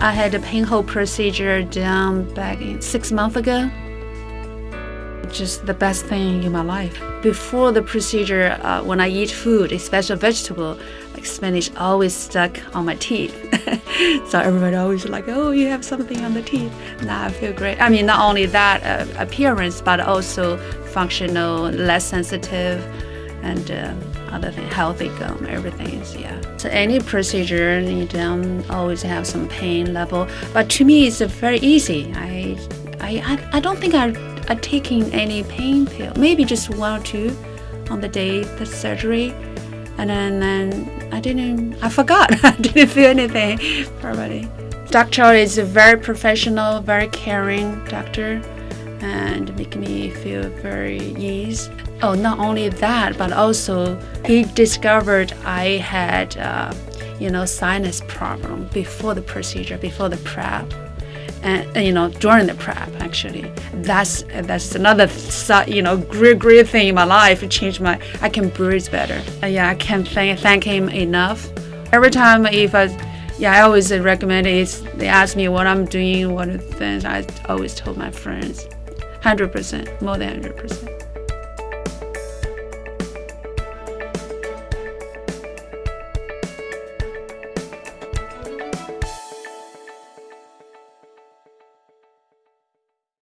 I had a pinhole procedure done back six months ago. Just the best thing in my life. Before the procedure, uh, when I eat food, especially vegetable, like spinach, always stuck on my teeth. so everybody always like, oh, you have something on the teeth. Now I feel great. I mean, not only that uh, appearance, but also functional, less sensitive, and uh, other thing, healthy gum, everything is yeah. So any procedure, you don't always have some pain level, but to me, it's very easy. I, I, I don't think I are taking any pain pill. Maybe just one or two on the day the surgery, and then, then I didn't. I forgot. I didn't feel anything. Probably. Doctor is a very professional, very caring doctor, and make me feel very ease. Oh, not only that, but also he discovered I had, uh, you know, sinus problem before the procedure, before the prep and, you know during the prep actually. That's that's another you know great great thing in my life. It changed my i can breathe better. Uh, yeah i can't thank, thank him enough. Every time if i yeah i always recommend it. They ask me what i'm doing what things. I always told my friends 100% more than 100%